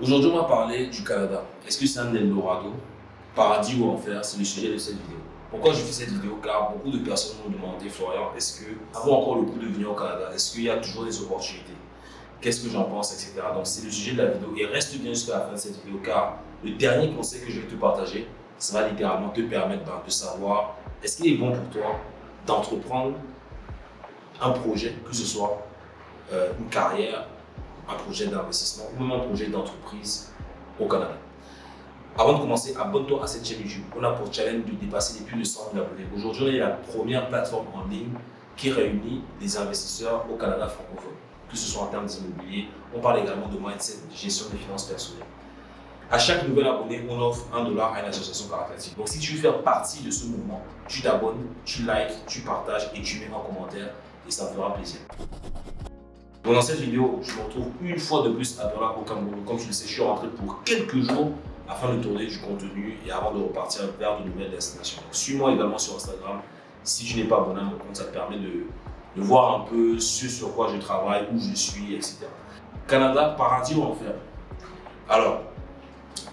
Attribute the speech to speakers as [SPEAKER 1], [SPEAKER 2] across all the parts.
[SPEAKER 1] Aujourd'hui, on va parler du Canada. Est-ce que c'est un Eldorado, paradis ou enfer? C'est le sujet de cette vidéo. Pourquoi je fais cette vidéo? Car beaucoup de personnes m'ont demandé, Florian, est-ce que, avant encore le coup de venir au Canada, est-ce qu'il y a toujours des opportunités? Qu'est-ce que j'en pense, etc. Donc, c'est le sujet de la vidéo. Et reste bien jusqu'à la fin de cette vidéo, car le dernier conseil que je vais te partager, ça va littéralement te permettre ben, de savoir est-ce qu'il est bon pour toi d'entreprendre un projet, que ce soit euh, une carrière, un projet d'investissement ou même un projet d'entreprise au Canada. Avant de commencer, abonne-toi à cette chaîne YouTube. On a pour challenge de dépasser les plus de 100 000 abonnés. Aujourd'hui, on est la première plateforme en ligne qui réunit des investisseurs au Canada francophone, que ce soit en termes d'immobilier. On parle également de mindset, de gestion des finances personnelles. À chaque nouvel abonné, on offre un dollar à une association caritative. Donc, si tu veux faire partie de ce mouvement, tu t'abonnes, tu likes, tu partages et tu mets en commentaire et ça me fera plaisir. Dans cette vidéo, je me retrouve une fois de plus à Douala au Cameroun. Comme tu le sais, je suis rentré pour quelques jours afin de tourner du contenu et avant de repartir vers de nouvelles destinations. Suis-moi également sur Instagram. Si tu n'es pas abonné à mon compte, ça te permet de, de, voir un peu ce sur quoi je travaille, où je suis, etc. Canada, paradis ou enfer? Alors,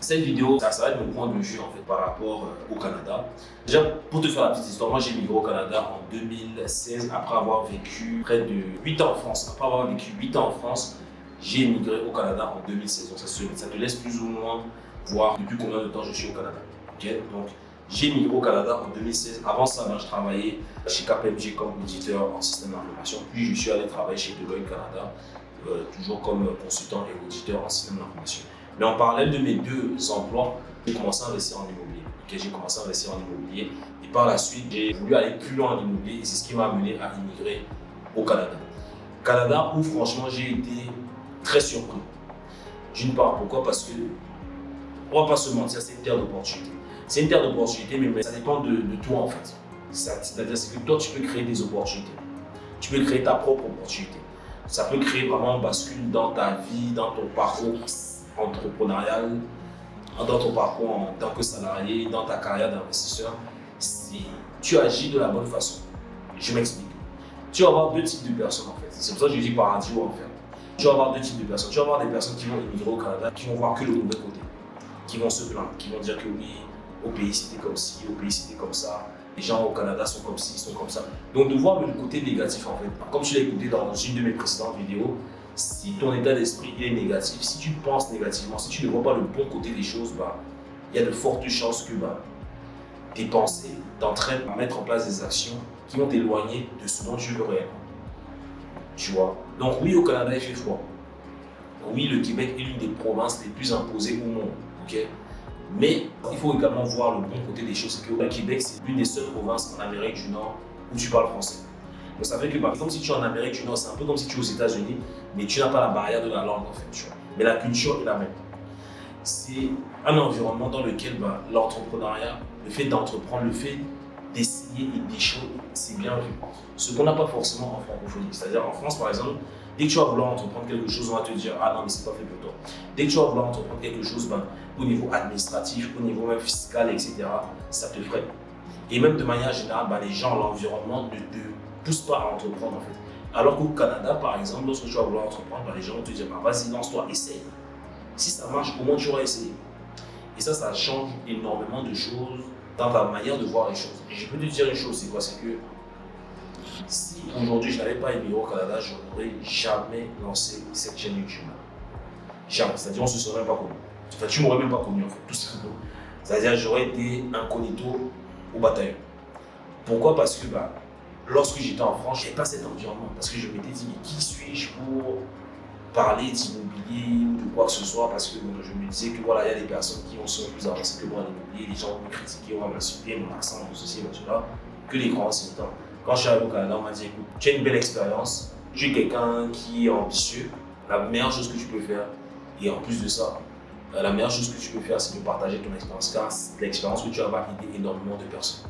[SPEAKER 1] cette vidéo, ça, va être mon point de vue en fait par rapport euh, au Canada. Déjà, pour te faire la petite histoire, moi j'ai migré au Canada en 2016 après avoir vécu près de 8 ans en France. Après avoir vécu 8 ans en France, j'ai émigré au Canada en 2016. Donc ça, te laisse plus ou moins voir depuis combien de temps je suis au Canada. Donc j'ai migré au Canada en 2016. Avant ça, ben, je travaillais chez KPMG comme auditeur en système d'information. Puis je suis allé travailler chez Deloitte Canada, euh, toujours comme consultant et auditeur en système d'information. Mais en parallèle de mes deux emplois, j'ai commencé à investir en immobilier. j'ai commencé à investir en immobilier et par la suite, j'ai voulu aller plus loin en immobilier et c'est ce qui m'a amené à immigrer au Canada. Canada où franchement j'ai été très surpris. D'une part, pourquoi? Parce que, on va pas se mentir, c'est une terre d'opportunité. C'est une terre d'opportunité, mais, ça dépend de, toi en fait. C'est-à-dire que toi, tu peux créer des opportunités. Tu peux créer ta propre opportunité. Ça peut créer vraiment un bascule dans ta vie, dans ton parcours entrepreneurial, dans ton parcours en tant que salarié, dans ta carrière d'investisseur, si tu agis de la bonne façon, je m'explique. Tu vas avoir deux types de personnes en fait. C'est pour ça que je dis paradis ou enfer. Tu vas avoir deux types de personnes. Tu vas avoir des personnes qui vont immigrer au Canada, qui vont voir que le mauvais côté, qui vont se plaindre, qui vont dire que oui, au pays c'était comme ci, au pays c'était comme ça, les gens au Canada sont comme ci, ils sont comme ça. Donc de voir le côté négatif en fait. Comme tu l'as écouté dans une de mes précédentes vidéos, si ton état d'esprit est négatif, si tu penses négativement, si tu ne vois pas le bon côté des choses, bah, il y a de fortes chances que bah, tes pensées t'entraînent à mettre en place des actions qui vont t'éloigner de ce dont tu veux réellement. Tu vois? Donc oui, au Canada, il fait froid. Oui, le Québec est l'une des provinces les plus imposées au monde. ok? Mais il faut également voir le bon côté des choses. C'est que le Québec, c'est l'une des seules provinces en Amérique du Nord où tu parles français. Ça fait que par exemple, si tu es en Amérique du Nord, c'est un peu comme si tu es aux États-Unis, mais tu n'as pas la barrière de la langue en fait. Mais la culture est la même. C'est un environnement dans lequel bah, l'entrepreneuriat, le fait d'entreprendre, le fait d'essayer et d'échouer, c'est bien vu. Ce qu'on n'a pas forcément en francophonie. C'est-à-dire en France, par exemple, dès que tu vas vouloir entreprendre quelque chose, on va te dire « Ah non, mais c'est pas fait pour toi ». Dès que tu vas vouloir entreprendre quelque chose, bah, au niveau administratif, au niveau même fiscal, etc., ça te freine. Et même de manière générale, bah, les gens, l'environnement ne te pousse pas à entreprendre en fait. Alors qu'au Canada, par exemple, lorsque tu vas vouloir entreprendre, bah, les gens vont te dire bah, vas-y, lance-toi, essaye. Si ça marche, au moins tu auras essayé. Et ça, ça change énormément de choses dans ta manière de voir les choses. Je peux te dire une chose, c'est quoi? C'est que si aujourd'hui je n'avais pas émigré au Canada, je n'aurais jamais lancé cette chaîne YouTube. Jamais. C'est-à-dire, on ne se serait même pas connu. Enfin, tu m'aurais même pas connu en fait, tout simplement. C'est-à-dire, j'aurais été incognito au bataillon. Pourquoi? Parce que bah, lorsque j'étais en France, je n'avais pas cet environnement parce que je m'étais dit, mais qui suis-je pour parler d'immobilier ou de quoi que ce soit? Parce que je me disais que voilà, il y a des personnes qui sont plus avancées que moi en immobilier, les gens vont me critiquer, vont m'insulter, mon accent, mon ceci, mon cela, que les grands temps. Quand je suis arrivé au Canada, on m'a dit, écoute, tu as une belle expérience, tu es quelqu'un qui est ambitieux, la meilleure chose que tu peux faire, et en plus de ça, la meilleure chose que tu peux faire, c'est de partager ton expérience, car l'expérience que tu as va aider énormément de personnes.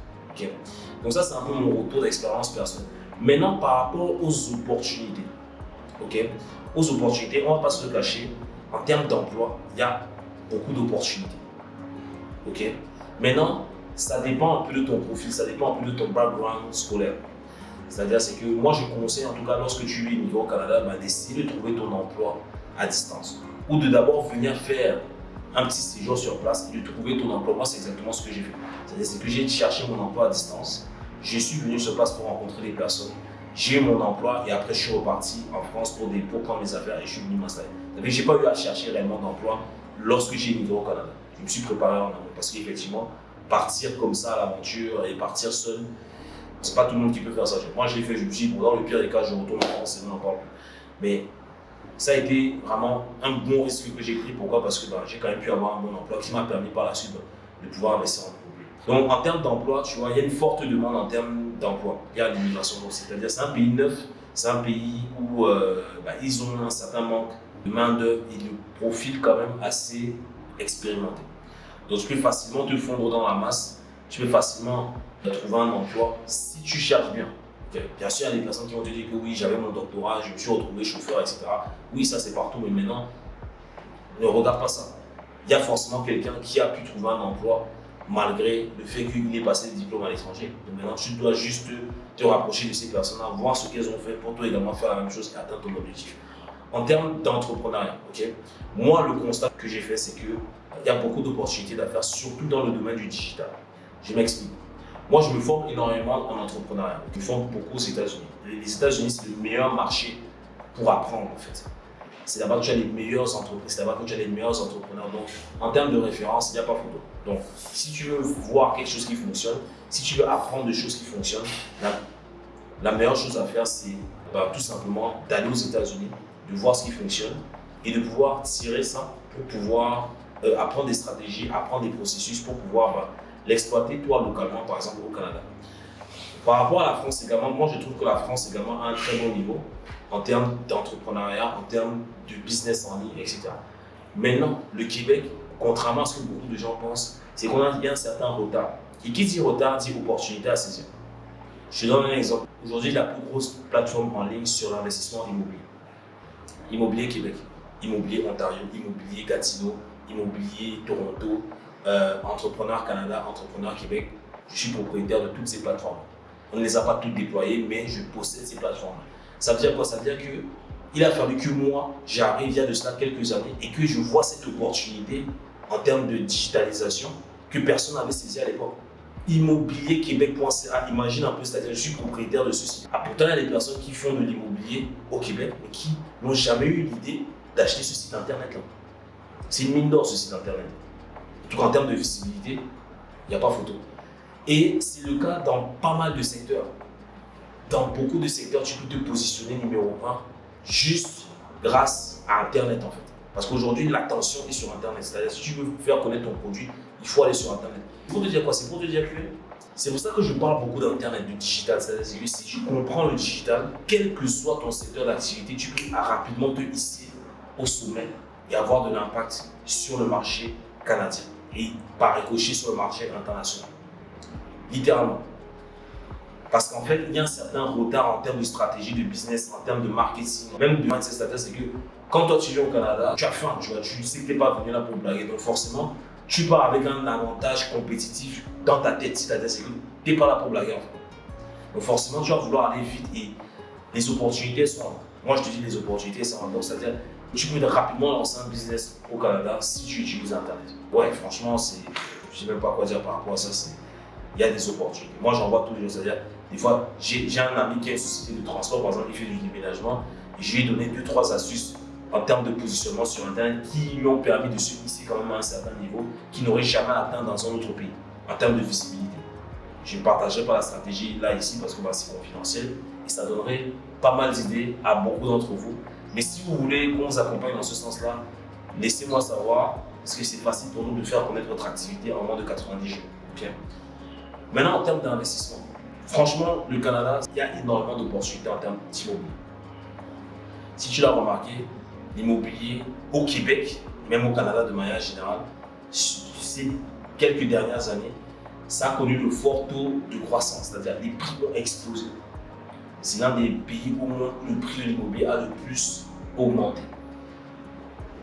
[SPEAKER 1] Donc ça, c'est un peu mon retour d'expérience personnelle. Maintenant, par rapport aux opportunités, ok, aux opportunités, on ne va pas se cacher, en termes d'emploi, il y a beaucoup d'opportunités. Ok Maintenant, ça dépend un peu de ton profil, ça dépend un peu de ton background scolaire. C'est-à-dire, c'est que moi, je conseille, en tout cas, lorsque tu niveau au Canada, bah, d'essayer de trouver ton emploi à distance. ou de d'abord venir faire un petit séjour sur place et de trouver ton emploi. Moi, c'est exactement ce que j'ai fait. C'est-à-dire que j'ai cherché mon emploi à distance. Je suis venu sur place pour rencontrer des personnes. J'ai eu mon emploi et après, je suis reparti en France pour, des, prendre mes affaires et je suis venu m'installer. Je n'ai pas eu à chercher réellement d'emploi lorsque j'ai immigré au Canada. Je me suis préparé en amont parce qu'effectivement, partir comme ça à l'aventure et partir seul, c'est pas tout le monde qui peut faire ça. Moi, je l'ai fait, je me suis dit, dans le pire des cas, je retourne en France et on en parle plus. Mais ça a été vraiment un bon risque que j'ai pris. Pourquoi? Parce que bah, j'ai quand même pu avoir un bon emploi qui m'a permis par la suite de pouvoir investir en immobilier. Donc en termes d'emploi, tu vois, il y a une forte demande en termes d'emploi. Il y a l'immigration. C'est-à-dire c'est un pays neuf, c'est un pays où euh, bah, ils ont un certain manque de main-d'œuvre et de profil quand même assez expérimenté. Donc tu peux facilement te fondre dans la masse, tu peux facilement trouver un emploi si tu cherches bien. Bien sûr, il y a des personnes qui vont te dire que oui, j'avais mon doctorat, je me suis retrouvé chauffeur, etc. Oui, ça c'est partout, mais maintenant, ne regarde pas ça. Il y a forcément quelqu'un qui a pu trouver un emploi malgré le fait qu'il ait passé des diplômes à l'étranger. Maintenant, tu dois juste te, rapprocher de ces personnes-là, voir ce qu'elles ont fait pour toi également faire la même chose et atteindre ton objectif. En termes d'entrepreneuriat, moi, le constat que j'ai fait, c'est qu'il y a beaucoup d'opportunités d'affaires, surtout dans le domaine du digital. Je m'explique. Moi, je me forme énormément en entrepreneuriat. Je me forme beaucoup aux États-Unis. Les États-Unis, c'est le meilleur marché pour apprendre, en fait. C'est là-bas que tu as les meilleures entreprises, c'est là-bas que tu les meilleurs entrepreneurs. Donc, en termes de référence, il n'y a pas photo. Donc, si tu veux voir quelque chose qui fonctionne, si tu veux apprendre des choses qui fonctionnent, la, meilleure chose à faire, c'est bah, tout simplement d'aller aux États-Unis, de voir ce qui fonctionne et de pouvoir tirer ça pour pouvoir euh, apprendre des stratégies, apprendre des processus pour pouvoir bah, l'exploiter toi localement, par exemple au Canada. Par rapport à la France également, moi je trouve que la France également a un très bon niveau en termes d'entrepreneuriat, en termes de business en ligne, etc. Maintenant, le Québec, contrairement à ce que beaucoup de gens pensent, c'est qu'on a un certain retard. Et qui dit retard dit opportunité à saisir. Je donne un exemple. Aujourd'hui, la plus grosse plateforme en ligne sur l'investissement immobilier. Immobilier Québec, Immobilier Ontario, Immobilier Gatineau, Immobilier Toronto, euh, Entrepreneur Canada, Entrepreneur Québec, je suis propriétaire de toutes ces plateformes. On ne les a pas toutes déployées, mais je possède ces plateformes. Ça veut dire quoi? Ça veut dire que il a fallu que moi, j'arrive il y a de cela quelques années et que je vois cette opportunité en termes de digitalisation que personne n'avait saisi à l'époque. Immobilier Québec.ca, imagine un peu, c'est-à-dire je suis propriétaire de ceci. Ah, pourtant, il y a des personnes qui font de l'immobilier au Québec, mais qui n'ont jamais eu l'idée d'acheter ce site internet-là. C'est une mine d'or ce site internet. Tout cas, en termes de visibilité, il n'y a pas photo. Et c'est le cas dans pas mal de secteurs. Dans beaucoup de secteurs, tu peux te positionner numéro un juste grâce à Internet en fait. Parce qu'aujourd'hui, l'attention est sur Internet. C'est-à-dire, si tu veux faire connaître ton produit, il faut aller sur Internet. Pour te dire quoi C'est pour te dire que c'est pour ça que je parle beaucoup d'Internet, du digital. C'est-à-dire que si tu comprends le digital, quel que soit ton secteur d'activité, tu peux rapidement te hisser au sommet et avoir de l'impact sur le marché canadien et par ricochet sur le marché international. Littéralement. Parce qu'en fait, il y a un certain retard en termes de stratégie de business, en termes de marketing, même de mindset c'est que quand toi tu viens au Canada, tu as faim, tu, vois, tu sais que tu n'es pas venu là pour blaguer. Donc forcément, tu pars avec un avantage compétitif dans ta tête. C'est-à-dire que tu n'es pas là pour blaguer en. Donc forcément, tu vas vouloir aller vite et les opportunités sont Moi, je te dis les opportunités sont là. C'est-à-dire tu peux rapidement lancer un business au Canada si tu utilises Internet. Ouais, franchement, je ne sais même pas quoi dire par rapport à ça. Il y a des opportunités. Moi, j'en vois tous les jours. C'est-à-dire, des fois, j'ai un ami qui a une société de transport, par exemple, il fait du déménagement. Et je lui ai donné deux, trois astuces en termes de positionnement sur Internet qui lui ont permis de se hisser quand même à un certain niveau qu'il n'aurait jamais atteint dans un autre pays en termes de visibilité. Je ne partagerai pas la stratégie là, ici, parce que bah, c'est confidentiel et ça donnerait pas mal d'idées à beaucoup d'entre vous. Mais si vous voulez qu'on vous accompagne dans ce sens-là, laissez-moi savoir, parce que c'est facile pour nous de faire connaître votre activité en moins de 90 jours. Maintenant, en termes d'investissement, franchement, le Canada, il y a énormément d'opportunités en termes d'immobilier. Si tu l'as remarqué, l'immobilier au Québec, même au Canada de manière générale, ces quelques dernières années, ça a connu le fort taux de croissance, c'est-à-dire les prix ont explosé. C'est l'un des pays où le prix de l'immobilier a le plus augmenté.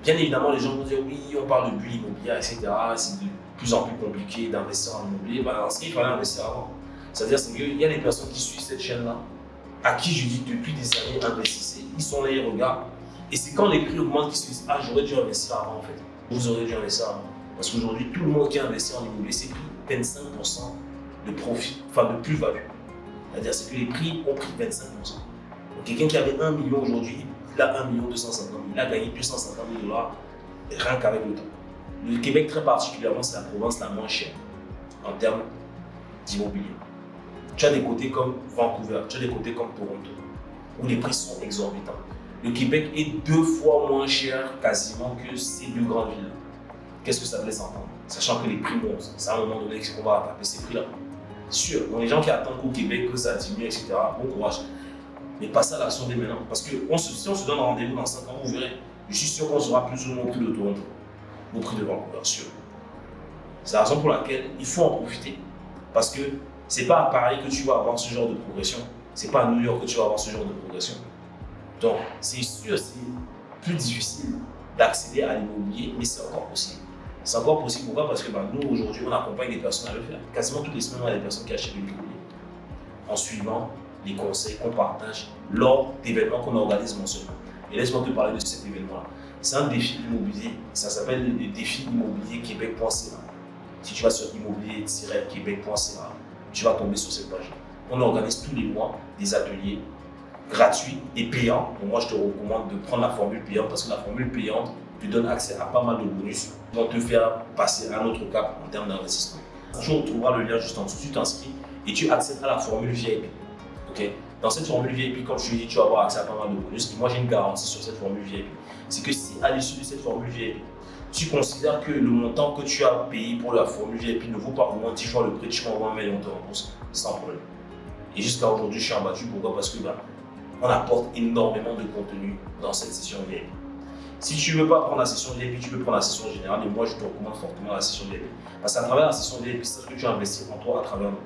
[SPEAKER 1] Bien évidemment, les gens vont dire oui, on parle de bulle immobilière, etc. C'est de plus en plus compliqué d'investir en immobilier. Ben, ce qu'il fallait investir avant. C'est-à-dire qu'il y a des personnes qui suivent cette chaîne-là, à qui je dis depuis des années investissez. Ils sont là, ils regardent Et c'est quand les prix augmentent qu'ils se disent Ah, j'aurais dû investir avant en fait. Vous aurez dû investir avant. Parce qu'aujourd'hui, tout le monde qui a investi en immobilier, c'est pris 25% de profit, enfin de plus-value. C'est-à-dire que les prix ont pris 25%. Donc quelqu'un qui avait 1 million aujourd'hui, il a 1 million 250 000, il a gagné 250 000 dollars rien qu'avec le temps. Le Québec, très particulièrement, c'est la province la moins chère en termes d'immobilier. Tu as des côtés comme Vancouver, tu as des côtés comme Toronto, où les prix sont exorbitants. Le Québec est deux fois moins cher quasiment que ces deux grandes villes. Qu'est-ce que ça laisse entendre? Sachant que les prix montent, c'est à un moment donné qu'on va taper ces prix-là. Sûr, donc les gens qui attendent qu'au Québec, que ça diminue, etc., bon courage. Mais passez à l'action dès maintenant. Parce que si on se donne rendez-vous dans 5 ans, vous verrez, je suis sûr qu'on sera plus ou moins au prix de Toronto, au prix de Vancouver, sûr. C'est la raison pour laquelle il faut en profiter. Parce que c'est pas à Paris que tu vas avoir ce genre de progression. C'est pas à New York que tu vas avoir ce genre de progression. Donc, c'est sûr, c'est plus difficile d'accéder à l'immobilier, mais c'est encore possible. C'est encore possible. Pourquoi? Parce que bah, nous, aujourd'hui, on accompagne des personnes à le faire. Quasiment toutes les semaines, on a des personnes qui achètent l'immobilier en suivant les conseils qu'on partage lors d'événements qu'on organise mensuellement. Et laisse-moi te parler de cet événement-là. C'est un défi immobilier. Ça s'appelle le défi immobilier québec.ca. Si tu vas sur immobilier-québec.ca, tu vas tomber sur cette page. On organise tous les mois des ateliers gratuits et payants. Donc moi, je te recommande de prendre la formule payante parce que la formule payante donne accès à pas mal de bonus vont te faire passer un autre cap en termes d'investissement. Tu trouveras le lien juste en dessous, tu t'inscris et tu accèdes à la formule VIP. Dans cette formule VIP, comme je te dis, tu vas avoir accès à pas mal de bonus. Et moi, j'ai une garantie sur cette formule VIP. C'est que si à l'issue de cette formule VIP, tu considères que le montant que tu as payé pour la formule VIP ne vaut pas au moins 10 fois le prix, tu m'envoies un mail et on rembourse sans problème. Et jusqu'à aujourd'hui, je suis abattu. Pourquoi? Parce que bah, on apporte énormément de contenu dans cette session VIP. Si tu ne veux pas prendre la session VIP, tu peux prendre la session générale et moi je te recommande fortement la session VIP. Parce qu'à travers la session VIP, c'est ce que tu as investi en toi à travers nous.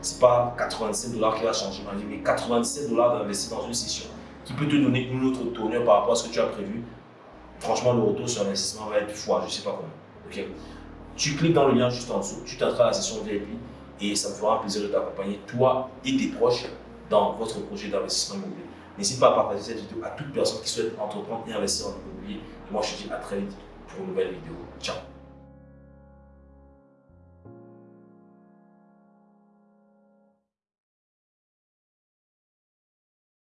[SPEAKER 1] Ce n'est pas 87 dollars qui va changer ma vie, mais 87 dollars d'investir dans une session qui peut te donner une autre tournure par rapport à ce que tu as prévu. Franchement, le retour sur l'investissement va être fois, je ne sais pas comment. Tu cliques dans le lien juste en dessous, tu t'inscris à la session VIP et ça me fera plaisir de t'accompagner, toi et tes proches, dans votre projet d'investissement immobilier. N'hésite pas à partager cette vidéo à toute personne qui souhaite entreprendre et investir en immobilier. Et moi, je te dis à très vite pour une nouvelle vidéo. Ciao